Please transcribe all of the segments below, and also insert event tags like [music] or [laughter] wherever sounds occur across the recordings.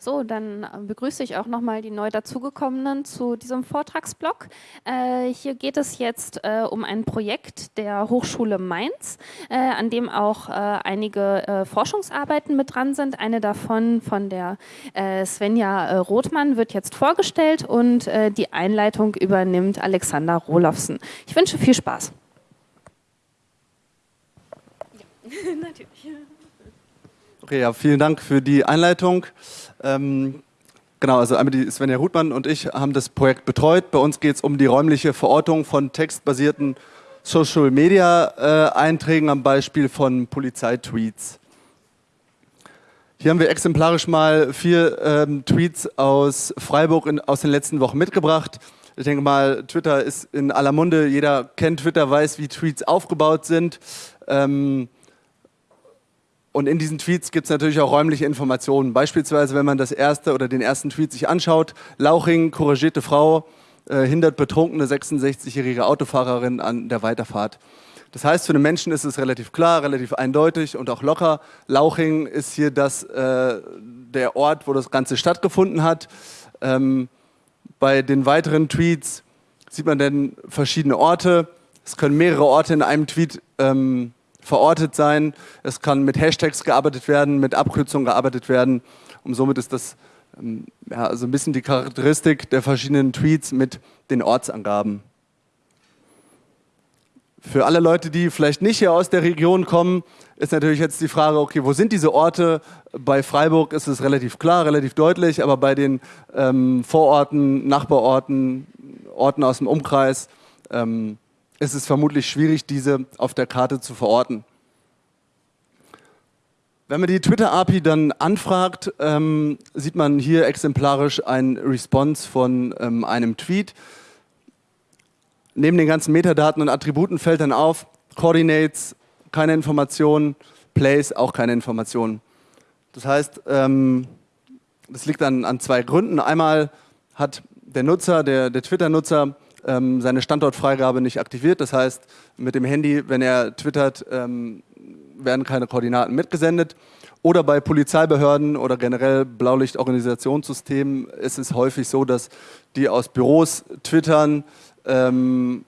So, dann äh, begrüße ich auch nochmal die neu dazugekommenen zu diesem Vortragsblock. Äh, hier geht es jetzt äh, um ein Projekt der Hochschule Mainz, äh, an dem auch äh, einige äh, Forschungsarbeiten mit dran sind. Eine davon von der Svenja Rothmann wird jetzt vorgestellt und die Einleitung übernimmt Alexander Rohlofsen. Ich wünsche viel Spaß. Ja, [laughs] natürlich. Okay, ja, vielen Dank für die Einleitung. Ähm, genau, also einmal die Svenja Ruthmann und ich haben das Projekt betreut. Bei uns geht es um die räumliche Verortung von textbasierten Social Media äh, am Beispiel von Polizeitweets. Hier haben wir exemplarisch mal vier ähm, Tweets aus Freiburg in, aus den letzten Wochen mitgebracht. Ich denke mal, Twitter ist in aller Munde. Jeder kennt Twitter, weiß, wie Tweets aufgebaut sind. Ähm, und in diesen Tweets gibt es natürlich auch räumliche Informationen. Beispielsweise, wenn man das erste oder den ersten Tweet sich anschaut, Lauching, couragierte Frau, äh, hindert betrunkene 66-jährige Autofahrerin an der Weiterfahrt. Das heißt, für den Menschen ist es relativ klar, relativ eindeutig und auch locker. Lauching ist hier das, äh, der Ort, wo das Ganze stattgefunden hat. Ähm, bei den weiteren Tweets sieht man dann verschiedene Orte. Es können mehrere Orte in einem Tweet ähm, verortet sein. Es kann mit Hashtags gearbeitet werden, mit Abkürzungen gearbeitet werden. Und somit ist das ähm, ja, so ein bisschen die Charakteristik der verschiedenen Tweets mit den Ortsangaben. Für alle Leute, die vielleicht nicht hier aus der Region kommen, ist natürlich jetzt die Frage, okay, wo sind diese Orte? Bei Freiburg ist es relativ klar, relativ deutlich, aber bei den ähm, Vororten, Nachbarorten, Orten aus dem Umkreis, ähm, ist es vermutlich schwierig, diese auf der Karte zu verorten. Wenn man die Twitter-API dann anfragt, ähm, sieht man hier exemplarisch ein Response von ähm, einem Tweet. Neben den ganzen Metadaten und Attributen fällt dann auf, Coordinates, keine Informationen, Place, auch keine Informationen. Das heißt, ähm, das liegt an, an zwei Gründen. Einmal hat der Nutzer, der, der Twitter-Nutzer, ähm, seine Standortfreigabe nicht aktiviert. Das heißt, mit dem Handy, wenn er twittert, ähm, werden keine Koordinaten mitgesendet. Oder bei Polizeibehörden oder generell Blaulichtorganisationssystemen ist es häufig so, dass die aus Büros twittern, ähm,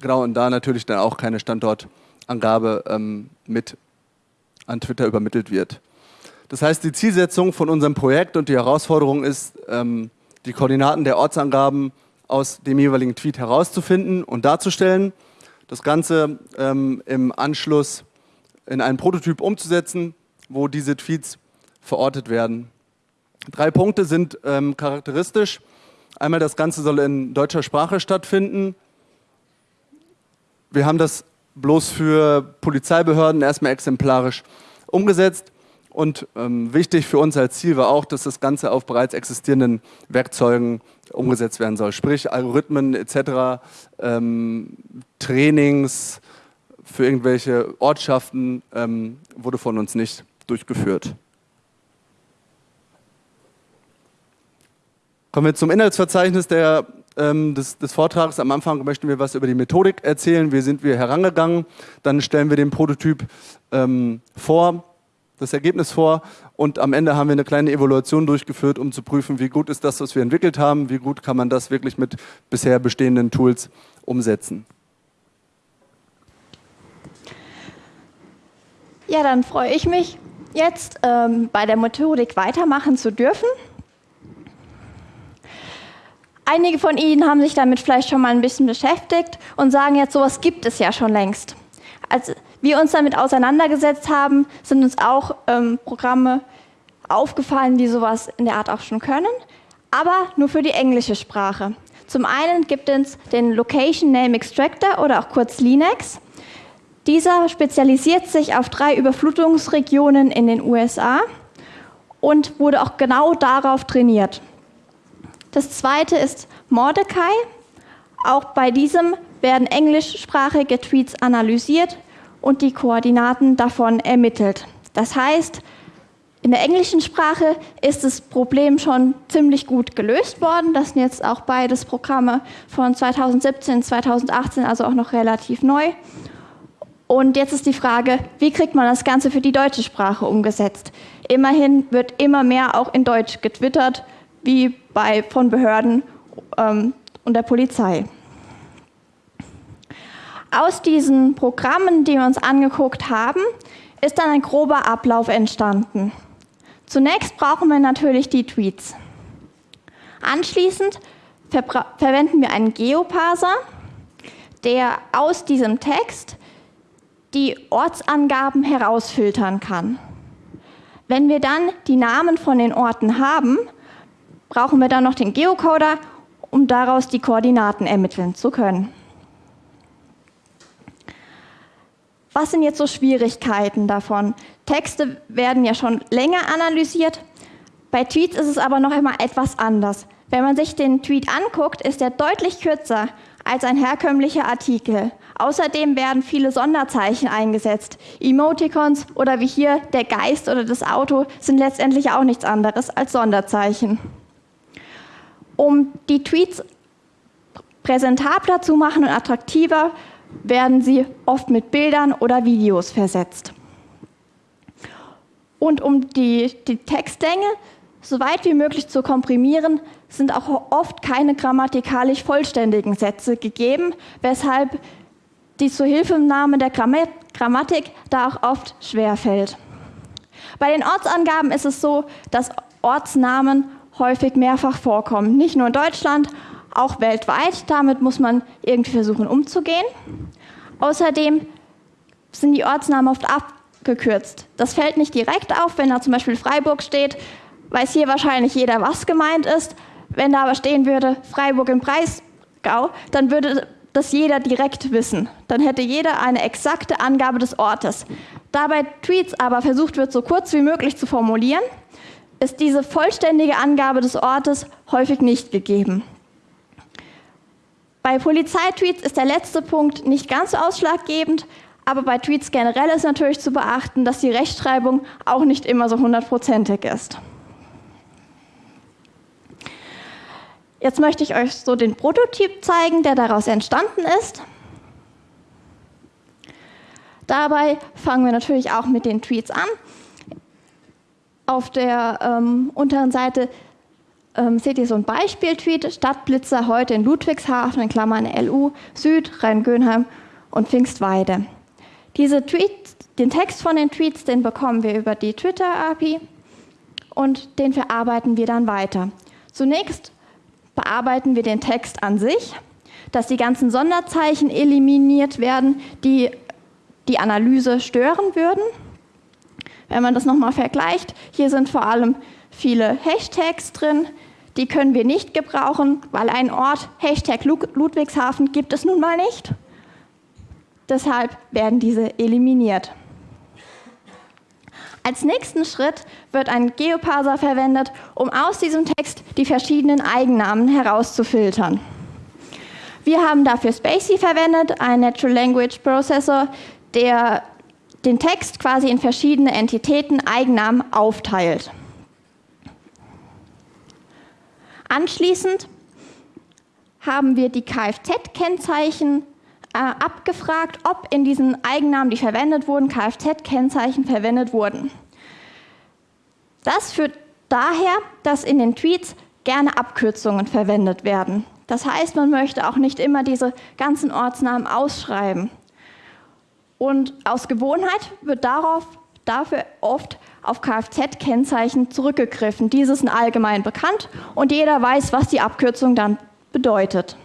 genau, und da natürlich dann auch keine Standortangabe ähm, mit an Twitter übermittelt wird. Das heißt, die Zielsetzung von unserem Projekt und die Herausforderung ist, ähm, die Koordinaten der Ortsangaben aus dem jeweiligen Tweet herauszufinden und darzustellen. Das Ganze ähm, im Anschluss in einen Prototyp umzusetzen, wo diese Tweets verortet werden. Drei Punkte sind ähm, charakteristisch. Einmal, das Ganze soll in deutscher Sprache stattfinden. Wir haben das bloß für Polizeibehörden erstmal exemplarisch umgesetzt. Und ähm, wichtig für uns als Ziel war auch, dass das Ganze auf bereits existierenden Werkzeugen umgesetzt werden soll. Sprich Algorithmen etc., ähm, Trainings für irgendwelche Ortschaften ähm, wurde von uns nicht durchgeführt. Kommen wir zum Inhaltsverzeichnis der, ähm, des, des, Vortrags. Am Anfang möchten wir was über die Methodik erzählen. Wie sind wir herangegangen? Dann stellen wir den Prototyp ähm, vor das Ergebnis vor und am Ende haben wir eine kleine Evaluation durchgeführt, um zu prüfen, wie gut ist das, was wir entwickelt haben, wie gut kann man das wirklich mit bisher bestehenden Tools umsetzen. Ja, dann freue ich mich jetzt ähm, bei der Methodik weitermachen zu dürfen. Einige von Ihnen haben sich damit vielleicht schon mal ein bisschen beschäftigt und sagen jetzt, sowas gibt es ja schon längst. Also wir uns damit auseinandergesetzt haben, sind uns auch ähm, Programme aufgefallen, die sowas in der Art auch schon können, aber nur für die englische Sprache. Zum einen gibt es den Location Name Extractor oder auch kurz Linux. Dieser spezialisiert sich auf drei Überflutungsregionen in den USA und wurde auch genau darauf trainiert. Das zweite ist Mordecai. Auch bei diesem werden englischsprachige Tweets analysiert und die Koordinaten davon ermittelt. Das heißt, in der englischen Sprache ist das Problem schon ziemlich gut gelöst worden. Das sind jetzt auch beides Programme von 2017, 2018, also auch noch relativ neu. Und jetzt ist die Frage, wie kriegt man das Ganze für die deutsche Sprache umgesetzt? Immerhin wird immer mehr auch in Deutsch getwittert, wie bei, von Behörden ähm, und der Polizei. Aus diesen Programmen, die wir uns angeguckt haben, ist dann ein grober Ablauf entstanden. Zunächst brauchen wir natürlich die Tweets. Anschließend ver verwenden wir einen Geoparser, der aus diesem Text die Ortsangaben herausfiltern kann. Wenn wir dann die Namen von den Orten haben, brauchen wir dann noch den Geocoder, um daraus die Koordinaten ermitteln zu können. Was sind jetzt so Schwierigkeiten davon? Texte werden ja schon länger analysiert. Bei Tweets ist es aber noch immer etwas anders. Wenn man sich den Tweet anguckt, ist er deutlich kürzer als ein herkömmlicher Artikel. Außerdem werden viele Sonderzeichen eingesetzt. Emoticons oder wie hier der Geist oder das Auto sind letztendlich auch nichts anderes als Sonderzeichen. Um die Tweets präsentabler zu machen und attraktiver, werden sie oft mit Bildern oder Videos versetzt. Und um die, die Textlänge so weit wie möglich zu komprimieren, sind auch oft keine grammatikalisch vollständigen Sätze gegeben, weshalb die Zuhilfenahme der Grammatik da auch oft schwer fällt. Bei den Ortsangaben ist es so, dass Ortsnamen häufig mehrfach vorkommen, nicht nur in Deutschland, auch weltweit. Damit muss man irgendwie versuchen umzugehen. Außerdem sind die Ortsnamen oft abgekürzt. Das fällt nicht direkt auf, wenn da zum Beispiel Freiburg steht, weiß hier wahrscheinlich jeder, was gemeint ist. Wenn da aber stehen würde Freiburg im Breisgau, dann würde das jeder direkt wissen. Dann hätte jeder eine exakte Angabe des Ortes. Da bei Tweets aber versucht wird, so kurz wie möglich zu formulieren, ist diese vollständige Angabe des Ortes häufig nicht gegeben. Bei Polizeitweets ist der letzte Punkt nicht ganz ausschlaggebend, aber bei Tweets generell ist natürlich zu beachten, dass die Rechtschreibung auch nicht immer so hundertprozentig ist. Jetzt möchte ich euch so den Prototyp zeigen, der daraus entstanden ist. Dabei fangen wir natürlich auch mit den Tweets an. Auf der ähm, unteren Seite ähm, seht ihr so ein Beispiel-Tweet, Stadtblitzer heute in Ludwigshafen, in Klammern LU, Süd, Rhein-Gönheim und Pfingstweide. Diese Tweets, den Text von den Tweets, den bekommen wir über die Twitter-API und den verarbeiten wir dann weiter. Zunächst bearbeiten wir den Text an sich, dass die ganzen Sonderzeichen eliminiert werden, die die Analyse stören würden. Wenn man das nochmal vergleicht, hier sind vor allem viele Hashtags drin, die können wir nicht gebrauchen, weil ein Ort, Hashtag Ludwigshafen, gibt es nun mal nicht. Deshalb werden diese eliminiert. Als nächsten Schritt wird ein Geoparser verwendet, um aus diesem Text die verschiedenen Eigennamen herauszufiltern. Wir haben dafür Spacey verwendet, ein Natural Language Processor, der den Text quasi in verschiedene Entitäten, Eigennamen aufteilt. Anschließend haben wir die Kfz-Kennzeichen äh, abgefragt, ob in diesen Eigennamen, die verwendet wurden, Kfz-Kennzeichen verwendet wurden. Das führt daher, dass in den Tweets gerne Abkürzungen verwendet werden. Das heißt, man möchte auch nicht immer diese ganzen Ortsnamen ausschreiben. Und aus Gewohnheit wird darauf, dafür oft auf Kfz-Kennzeichen zurückgegriffen. Diese sind allgemein bekannt und jeder weiß, was die Abkürzung dann bedeutet.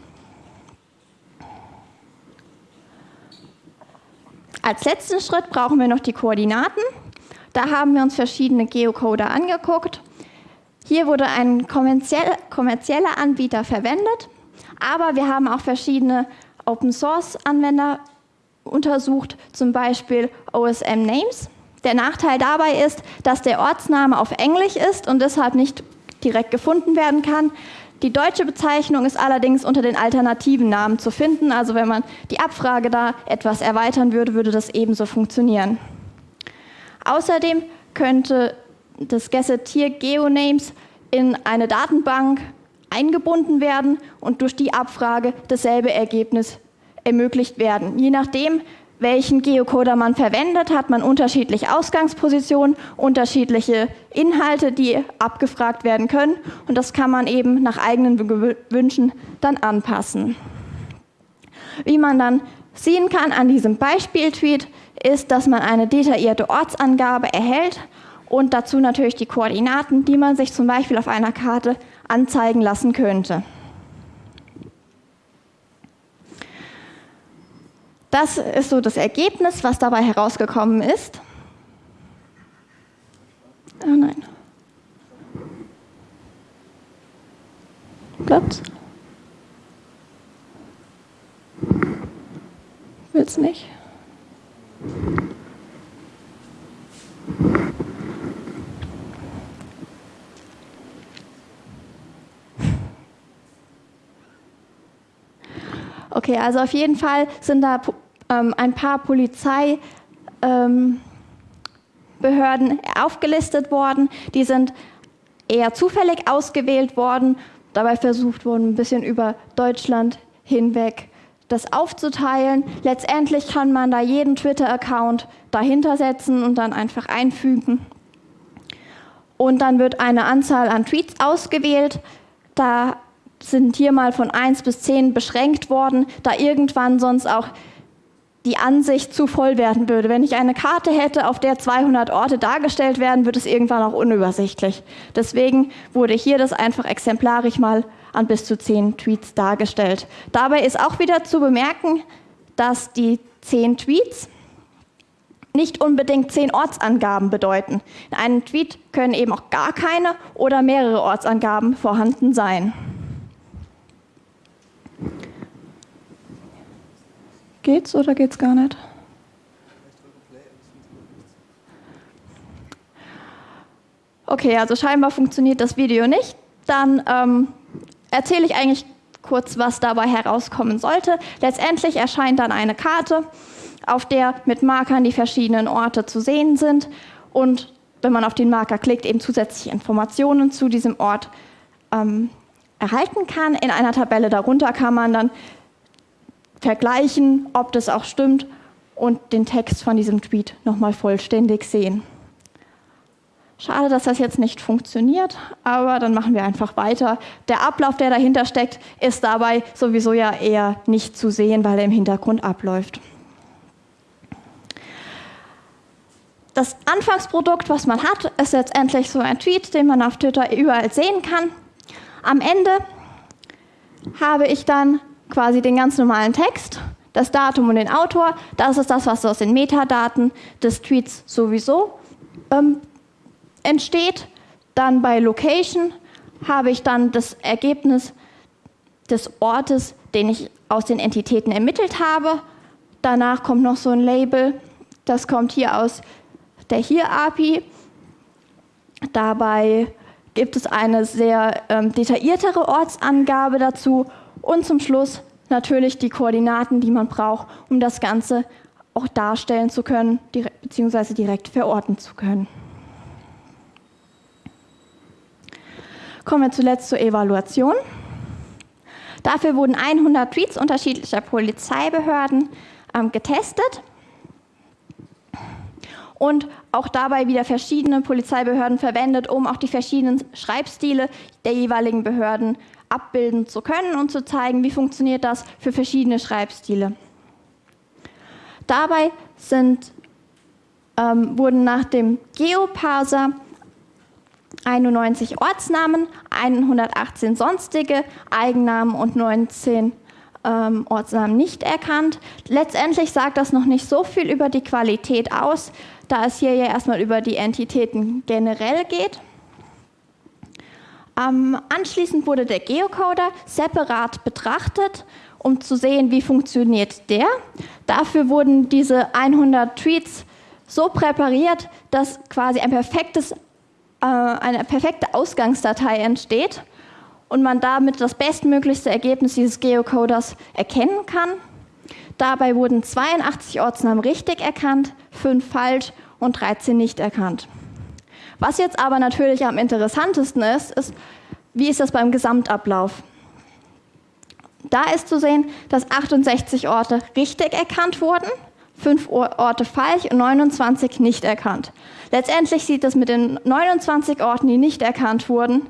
Als letzten Schritt brauchen wir noch die Koordinaten. Da haben wir uns verschiedene Geocoder angeguckt. Hier wurde ein kommerzieller Anbieter verwendet, aber wir haben auch verschiedene Open-Source-Anwender untersucht, zum Beispiel OSM Names. Der Nachteil dabei ist, dass der Ortsname auf Englisch ist und deshalb nicht direkt gefunden werden kann. Die deutsche Bezeichnung ist allerdings unter den alternativen Namen zu finden. Also wenn man die Abfrage da etwas erweitern würde, würde das ebenso funktionieren. Außerdem könnte das Gazetteer GeoNames in eine Datenbank eingebunden werden und durch die Abfrage dasselbe Ergebnis ermöglicht werden. Je nachdem, welchen Geocoder man verwendet, hat man unterschiedliche Ausgangspositionen, unterschiedliche Inhalte, die abgefragt werden können. Und das kann man eben nach eigenen Wünschen dann anpassen. Wie man dann sehen kann an diesem Beispiel-Tweet, ist, dass man eine detaillierte Ortsangabe erhält und dazu natürlich die Koordinaten, die man sich zum Beispiel auf einer Karte anzeigen lassen könnte. Das ist so das Ergebnis, was dabei herausgekommen ist. Oh nein. Klappt's? Will's nicht? Okay, also auf jeden Fall sind da ähm, ein paar Polizeibehörden ähm, aufgelistet worden. Die sind eher zufällig ausgewählt worden, dabei versucht worden, ein bisschen über Deutschland hinweg das aufzuteilen. Letztendlich kann man da jeden Twitter-Account dahinter setzen und dann einfach einfügen. Und dann wird eine Anzahl an Tweets ausgewählt. Da sind hier mal von 1 bis 10 beschränkt worden, da irgendwann sonst auch die Ansicht zu voll werden würde. Wenn ich eine Karte hätte, auf der 200 Orte dargestellt werden, wird es irgendwann auch unübersichtlich. Deswegen wurde hier das einfach exemplarisch mal an bis zu 10 Tweets dargestellt. Dabei ist auch wieder zu bemerken, dass die 10 Tweets nicht unbedingt 10 Ortsangaben bedeuten. In einem Tweet können eben auch gar keine oder mehrere Ortsangaben vorhanden sein. Geht's oder geht's gar nicht? Okay, also scheinbar funktioniert das Video nicht. Dann ähm, erzähle ich eigentlich kurz, was dabei herauskommen sollte. Letztendlich erscheint dann eine Karte, auf der mit Markern die verschiedenen Orte zu sehen sind und wenn man auf den Marker klickt, eben zusätzliche Informationen zu diesem Ort ähm, erhalten kann. In einer Tabelle darunter kann man dann vergleichen, ob das auch stimmt und den Text von diesem Tweet nochmal vollständig sehen. Schade, dass das jetzt nicht funktioniert, aber dann machen wir einfach weiter. Der Ablauf, der dahinter steckt, ist dabei sowieso ja eher nicht zu sehen, weil er im Hintergrund abläuft. Das Anfangsprodukt, was man hat, ist letztendlich so ein Tweet, den man auf Twitter überall sehen kann. Am Ende habe ich dann quasi den ganz normalen Text, das Datum und den Autor. Das ist das, was aus den Metadaten des Tweets sowieso ähm, entsteht. Dann bei Location habe ich dann das Ergebnis des Ortes, den ich aus den Entitäten ermittelt habe. Danach kommt noch so ein Label, das kommt hier aus der Hier-API. Dabei gibt es eine sehr ähm, detailliertere Ortsangabe dazu und zum Schluss natürlich die Koordinaten, die man braucht, um das Ganze auch darstellen zu können, beziehungsweise direkt verorten zu können. Kommen wir zuletzt zur Evaluation. Dafür wurden 100 Tweets unterschiedlicher Polizeibehörden ähm, getestet und auch dabei wieder verschiedene Polizeibehörden verwendet, um auch die verschiedenen Schreibstile der jeweiligen Behörden abbilden zu können und zu zeigen, wie funktioniert das für verschiedene Schreibstile. Dabei sind, ähm, wurden nach dem Geoparser 91 Ortsnamen, 118 sonstige Eigennamen und 19 ähm, Ortsnamen nicht erkannt. Letztendlich sagt das noch nicht so viel über die Qualität aus, da es hier ja erstmal über die Entitäten generell geht. Ähm, anschließend wurde der Geocoder separat betrachtet, um zu sehen, wie funktioniert der. Dafür wurden diese 100 Tweets so präpariert, dass quasi ein perfektes, äh, eine perfekte Ausgangsdatei entsteht und man damit das bestmöglichste Ergebnis dieses Geocoders erkennen kann. Dabei wurden 82 Ortsnamen richtig erkannt, 5 falsch und 13 nicht erkannt. Was jetzt aber natürlich am interessantesten ist, ist, wie ist das beim Gesamtablauf? Da ist zu sehen, dass 68 Orte richtig erkannt wurden, fünf Orte falsch und 29 nicht erkannt. Letztendlich sieht das mit den 29 Orten, die nicht erkannt wurden,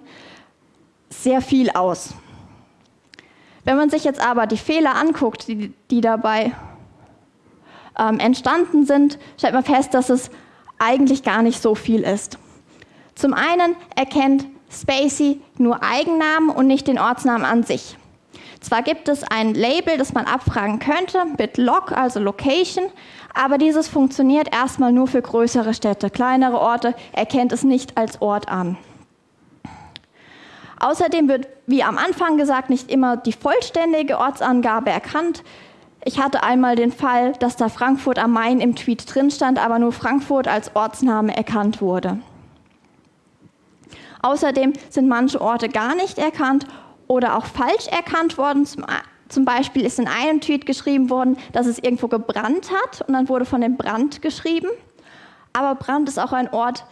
sehr viel aus. Wenn man sich jetzt aber die Fehler anguckt, die, die dabei ähm, entstanden sind, stellt man fest, dass es eigentlich gar nicht so viel ist. Zum einen erkennt Spacey nur Eigennamen und nicht den Ortsnamen an sich. Zwar gibt es ein Label, das man abfragen könnte, mit Log, also Location, aber dieses funktioniert erstmal nur für größere Städte. Kleinere Orte erkennt es nicht als Ort an. Außerdem wird, wie am Anfang gesagt, nicht immer die vollständige Ortsangabe erkannt. Ich hatte einmal den Fall, dass da Frankfurt am Main im Tweet drin stand, aber nur Frankfurt als Ortsname erkannt wurde. Außerdem sind manche Orte gar nicht erkannt oder auch falsch erkannt worden. Zum, Beispiel ist in einem Tweet geschrieben worden, dass es irgendwo gebrannt hat und dann wurde von dem Brand geschrieben. Aber Brand ist auch ein Ort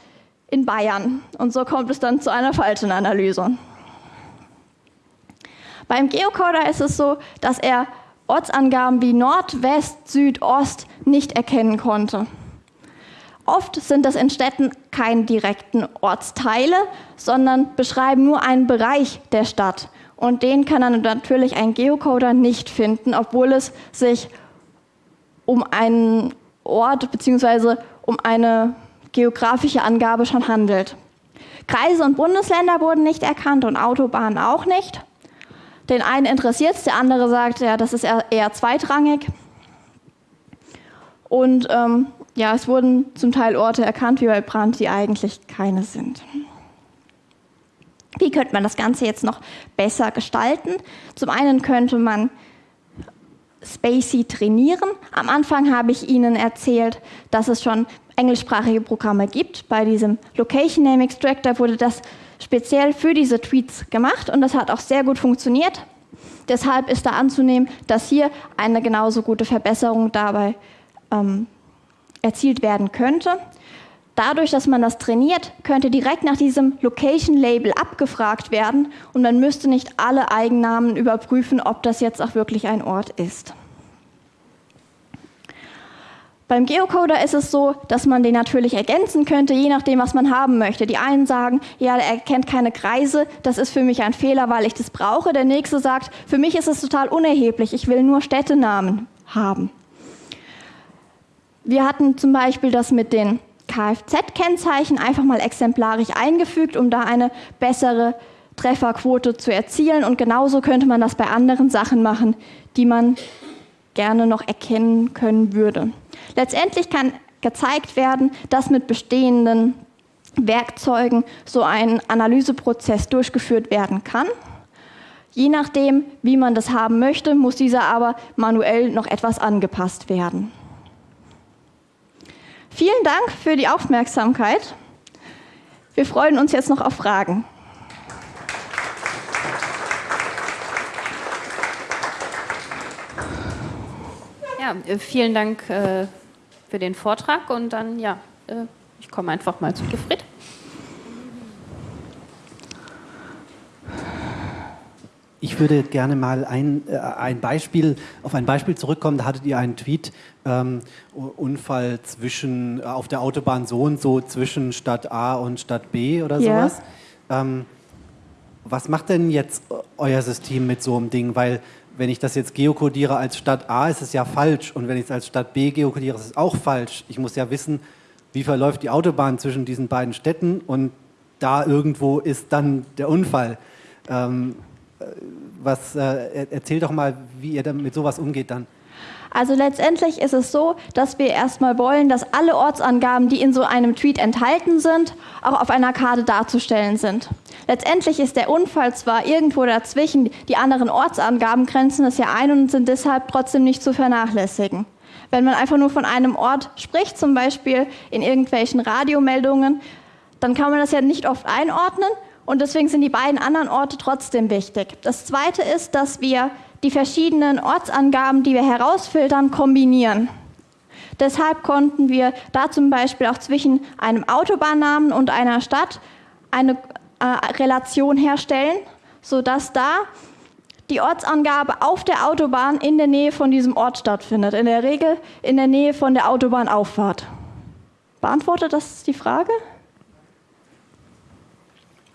in Bayern und so kommt es dann zu einer falschen Analyse. Beim Geocoder ist es so, dass er Ortsangaben wie Nord, West, Süd, Ost nicht erkennen konnte. Oft sind das in Städten keine direkten Ortsteile, sondern beschreiben nur einen Bereich der Stadt. Und den kann dann natürlich ein Geocoder nicht finden, obwohl es sich um einen Ort bzw. um eine geografische Angabe schon handelt. Kreise und Bundesländer wurden nicht erkannt und Autobahnen auch nicht. Den einen interessiert es, der andere sagt, ja, das ist eher, zweitrangig. Und ähm, ja, es wurden zum Teil Orte erkannt, wie bei Brand, die eigentlich keine sind. Wie könnte man das Ganze jetzt noch besser gestalten? Zum einen könnte man Spacey trainieren. Am Anfang habe ich Ihnen erzählt, dass es schon englischsprachige Programme gibt. Bei diesem Location Name Extractor wurde das speziell für diese Tweets gemacht und das hat auch sehr gut funktioniert. Deshalb ist da anzunehmen, dass hier eine genauso gute Verbesserung dabei ähm, erzielt werden könnte. Dadurch, dass man das trainiert, könnte direkt nach diesem Location-Label abgefragt werden und man müsste nicht alle Eigennamen überprüfen, ob das jetzt auch wirklich ein Ort ist. Beim Geocoder ist es so, dass man den natürlich ergänzen könnte, je nachdem, was man haben möchte. Die einen sagen, ja, er kennt keine Kreise, das ist für mich ein Fehler, weil ich das brauche. Der nächste sagt, für mich ist es total unerheblich, ich will nur Städtenamen haben. Wir hatten zum Beispiel das mit den Kfz-Kennzeichen einfach mal exemplarisch eingefügt, um da eine bessere Trefferquote zu erzielen. Und genauso könnte man das bei anderen Sachen machen, die man gerne noch erkennen können würde. Letztendlich kann gezeigt werden, dass mit bestehenden Werkzeugen so ein Analyseprozess durchgeführt werden kann. Je nachdem, wie man das haben möchte, muss dieser aber manuell noch etwas angepasst werden. Vielen Dank für die Aufmerksamkeit. Wir freuen uns jetzt noch auf Fragen. Ja, äh, vielen Dank äh, für den Vortrag und dann, ja, äh, ich komme einfach mal zu Gefried. Ich würde gerne mal ein, äh, ein Beispiel, auf ein Beispiel zurückkommen. Da hattet ihr einen Tweet, ähm, Unfall zwischen, äh, auf der Autobahn so und so zwischen Stadt A und Stadt B oder yeah. sowas. Ähm, was macht denn jetzt euer System mit so einem Ding? Weil wenn ich das jetzt geokodiere als Stadt A, ist es ja falsch. Und wenn ich es als Stadt B geokodiere, ist es auch falsch. Ich muss ja wissen, wie verläuft die Autobahn zwischen diesen beiden Städten und da irgendwo ist dann der Unfall. Ähm, was, äh, erzähl doch mal, wie ihr mit sowas umgeht dann. Also letztendlich ist es so, dass wir erstmal wollen, dass alle Ortsangaben, die in so einem Tweet enthalten sind, auch auf einer Karte darzustellen sind. Letztendlich ist der Unfall zwar irgendwo dazwischen, die anderen Ortsangaben grenzen es ja ein und sind deshalb trotzdem nicht zu vernachlässigen. Wenn man einfach nur von einem Ort spricht, zum Beispiel in irgendwelchen Radiomeldungen, dann kann man das ja nicht oft einordnen, und deswegen sind die beiden anderen Orte trotzdem wichtig. Das Zweite ist, dass wir die verschiedenen Ortsangaben, die wir herausfiltern, kombinieren. Deshalb konnten wir da zum Beispiel auch zwischen einem Autobahnnamen und einer Stadt eine äh, Relation herstellen, sodass da die Ortsangabe auf der Autobahn in der Nähe von diesem Ort stattfindet. In der Regel in der Nähe von der Autobahnauffahrt. Beantwortet das die Frage?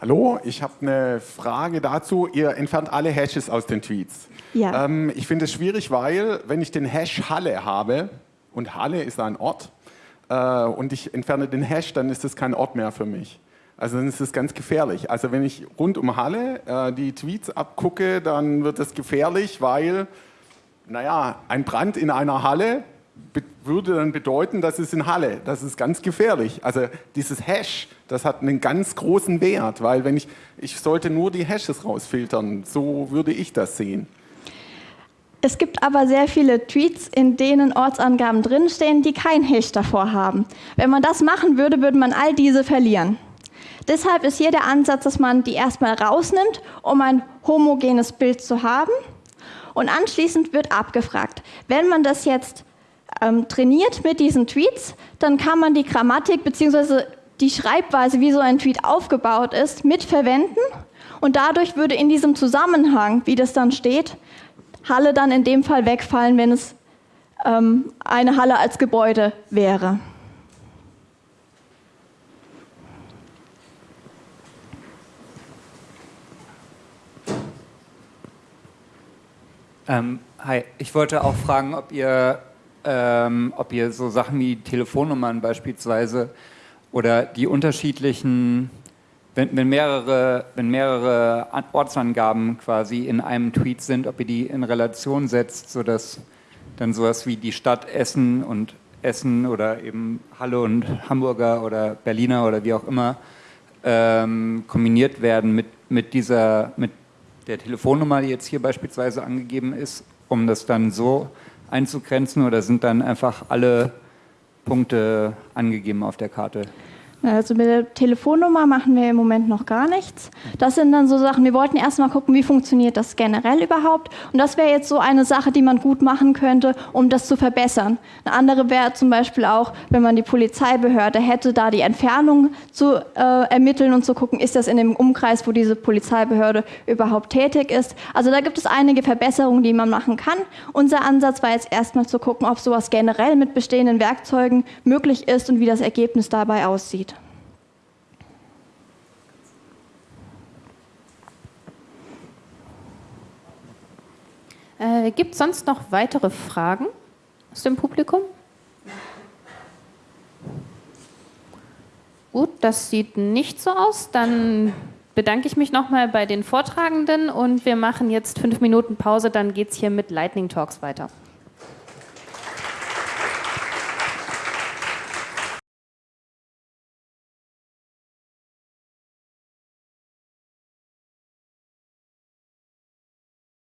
Hallo, ich habe eine Frage dazu. Ihr entfernt alle Hashes aus den Tweets. Ja. Ähm, ich finde es schwierig, weil wenn ich den Hash Halle habe, und Halle ist ein Ort, äh, und ich entferne den Hash, dann ist das kein Ort mehr für mich. Also dann ist es ganz gefährlich. Also wenn ich rund um Halle äh, die Tweets abgucke, dann wird es gefährlich, weil, naja, ein Brand in einer Halle würde dann bedeuten, das ist in Halle. Das ist ganz gefährlich. Also dieses Hash, das hat einen ganz großen Wert, weil wenn ich, ich sollte nur die Hashes rausfiltern. So würde ich das sehen. Es gibt aber sehr viele Tweets, in denen Ortsangaben drinstehen, die kein Hash davor haben. Wenn man das machen würde, würde man all diese verlieren. Deshalb ist hier der Ansatz, dass man die erstmal rausnimmt, um ein homogenes Bild zu haben. Und anschließend wird abgefragt. Wenn man das jetzt ähm, trainiert mit diesen Tweets, dann kann man die Grammatik bzw. die Schreibweise, wie so ein Tweet aufgebaut ist, mitverwenden. Und dadurch würde in diesem Zusammenhang, wie das dann steht, Halle dann in dem Fall wegfallen, wenn es ähm, eine Halle als Gebäude wäre. Ähm, hi, ich wollte auch fragen, ob ihr ähm, ob ihr so Sachen wie Telefonnummern beispielsweise oder die unterschiedlichen, wenn, wenn, mehrere, wenn mehrere Ortsangaben quasi in einem Tweet sind, ob ihr die in Relation setzt, sodass dann sowas wie die Stadt Essen und Essen oder eben Halle und Hamburger oder Berliner oder wie auch immer ähm, kombiniert werden mit, mit dieser, mit der Telefonnummer, die jetzt hier beispielsweise angegeben ist, um das dann so einzugrenzen oder sind dann einfach alle Punkte angegeben auf der Karte? Also mit der Telefonnummer machen wir im Moment noch gar nichts. Das sind dann so Sachen, wir wollten erstmal gucken, wie funktioniert das generell überhaupt. Und das wäre jetzt so eine Sache, die man gut machen könnte, um das zu verbessern. Eine andere wäre zum Beispiel auch, wenn man die Polizeibehörde hätte, da die Entfernung zu äh, ermitteln und zu gucken, ist das in dem Umkreis, wo diese Polizeibehörde überhaupt tätig ist. Also da gibt es einige Verbesserungen, die man machen kann. Unser Ansatz war jetzt erstmal zu gucken, ob sowas generell mit bestehenden Werkzeugen möglich ist und wie das Ergebnis dabei aussieht. Äh, Gibt es sonst noch weitere Fragen aus dem Publikum? Gut, das sieht nicht so aus. Dann bedanke ich mich nochmal bei den Vortragenden und wir machen jetzt fünf Minuten Pause, dann geht es hier mit Lightning Talks weiter.